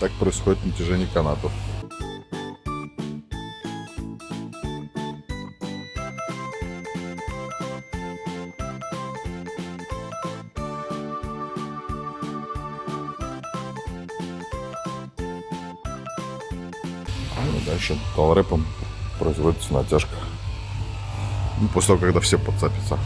Так происходит натяжение канатов. А, ну, дальше толрэпом производится натяжка. Ну, после того, когда все подцепятся.